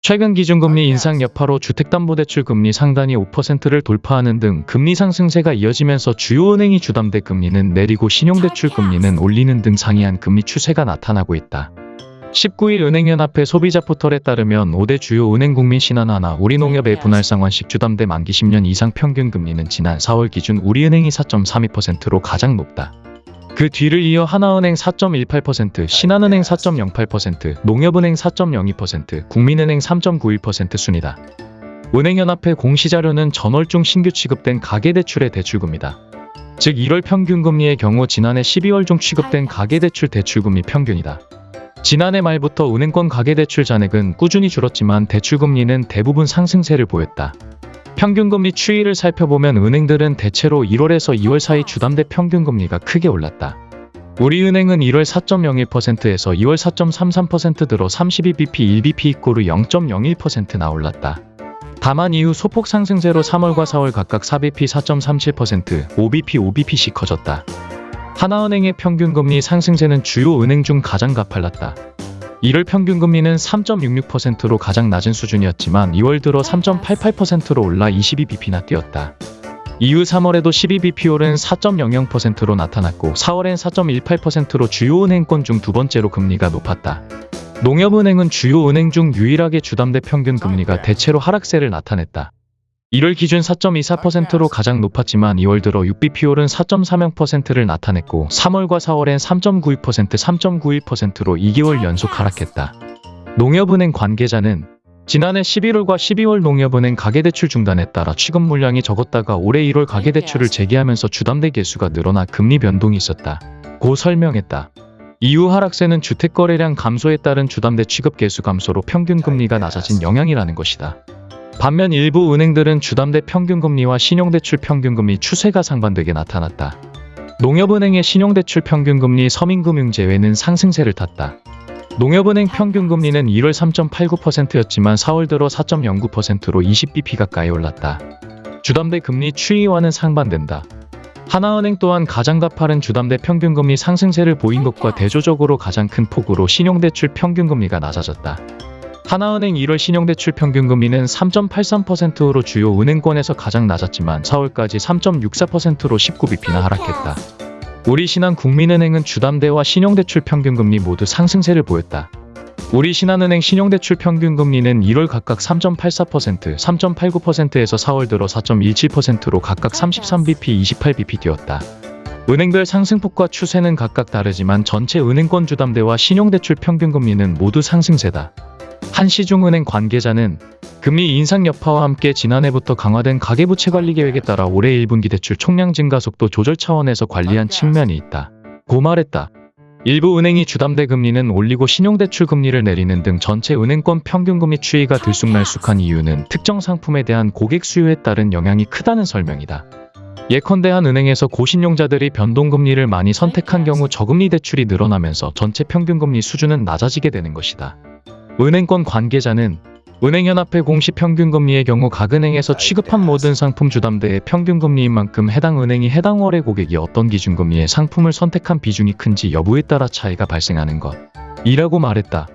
최근 기준금리 인상 여파로 주택담보대출 금리 상단이 5%를 돌파하는 등 금리 상승세가 이어지면서 주요 은행이 주담대 금리는 내리고 신용대출 금리는 올리는 등 상이한 금리 추세가 나타나고 있다. 19일 은행연합회 소비자 포털에 따르면 5대 주요 은행 국민 신한하나 우리농협의 분할상환식 주담대 만기 10년 이상 평균 금리는 지난 4월 기준 우리은행이 4.32%로 가장 높다. 그 뒤를 이어 하나은행 4.18%, 신한은행 4.08%, 농협은행 4.02%, 국민은행 3.91% 순이다. 은행연합회 공시자료는 전월 중 신규 취급된 가계대출의 대출금리다. 즉 1월 평균금리의 경우 지난해 12월 중 취급된 가계대출 대출금리 평균이다. 지난해 말부터 은행권 가계대출 잔액은 꾸준히 줄었지만 대출금리는 대부분 상승세를 보였다. 평균금리 추이를 살펴보면 은행들은 대체로 1월에서 2월 사이 주담대 평균금리가 크게 올랐다. 우리은행은 1월 4.01%에서 2월 4.33% 들어 32bp, 1bp 이꼬르 0.01%나 올랐다. 다만 이후 소폭 상승세로 3월과 4월 각각 4bp 4.37%, 5bp 5bp씩 커졌다. 하나은행의 평균금리 상승세는 주요 은행 중 가장 가팔랐다. 1월 평균 금리는 3.66%로 가장 낮은 수준이었지만 2월 들어 3.88%로 올라 22bp나 뛰었다. 이후 3월에도 12bp 오른 4.00%로 나타났고 4월엔 4.18%로 주요 은행권 중 두 번째로 금리가 높았다. 농협은행은 주요 은행 중 유일하게 주담대 평균 금리가 대체로 하락세를 나타냈다. 1월 기준 4.24%로 가장 높았지만 2월 들어 6bp 오른 4.30%를 나타냈고 3월과 4월엔 3.92%, 3.91%로 2개월 연속 하락했다. 농협은행 관계자는 지난해 11월과 12월 농협은행 가계대출 중단에 따라 취급 물량이 적었다가 올해 1월 가계대출을 재개하면서 주담대 개수가 늘어나 금리 변동이 있었다. 고 설명했다. 이후 하락세는 주택거래량 감소에 따른 주담대 취급 개수 감소로 평균 금리가 낮아진 영향이라는 것이다. 반면 일부 은행들은 주담대 평균금리와 신용대출 평균금리 추세가 상반되게 나타났다. 농협은행의 신용대출 평균금리 서민금융 제외는 상승세를 탔다. 농협은행 평균금리는 1월 3.89%였지만 4월 들어 4.09%로 20bp 가까이 올랐다. 주담대 금리 추이와는 상반된다. 하나은행 또한 가장 가파른 주담대 평균금리 상승세를 보인 것과 대조적으로 가장 큰 폭으로 신용대출 평균금리가 낮아졌다. 하나은행 1월 신용대출 평균금리는 3.83%로 주요 은행권에서 가장 낮았지만 4월까지 3.64%로 19bp나 하락했다. 우리 신한 국민은행은 주담대와 신용대출 평균금리 모두 상승세를 보였다. 우리 신한은행 신용대출 평균금리는 1월 각각 3.84%, 3.89%에서 4월 들어 4.17%로 각각 33bp, 28bp 뛰었다. 은행별 상승폭과 추세는 각각 다르지만 전체 은행권 주담대와 신용대출 평균금리는 모두 상승세다. 한시중은행 관계자는 금리 인상 여파와 함께 지난해부터 강화된 가계부채 관리 계획에 따라 올해 1분기 대출 총량 증가 속도 조절 차원에서 관리한 측면이 있다. 고 말했다. 일부 은행이 주담대 금리는 올리고 신용대출 금리를 내리는 등 전체 은행권 평균금리 추이가 들쑥날쑥한 이유는 특정 상품에 대한 고객 수요에 따른 영향이 크다는 설명이다. 예컨대 한 은행에서 고신용자들이 변동금리를 많이 선택한 경우 저금리 대출이 늘어나면서 전체 평균금리 수준은 낮아지게 되는 것이다. 은행권 관계자는 은행연합회 공시 평균금리의 경우 각 은행에서 취급한 모든 상품 주담대의 평균금리인 만큼 해당 은행이 해당 월의 고객이 어떤 기준금리의 상품을 선택한 비중이 큰지 여부에 따라 차이가 발생하는 것. 이라고 말했다.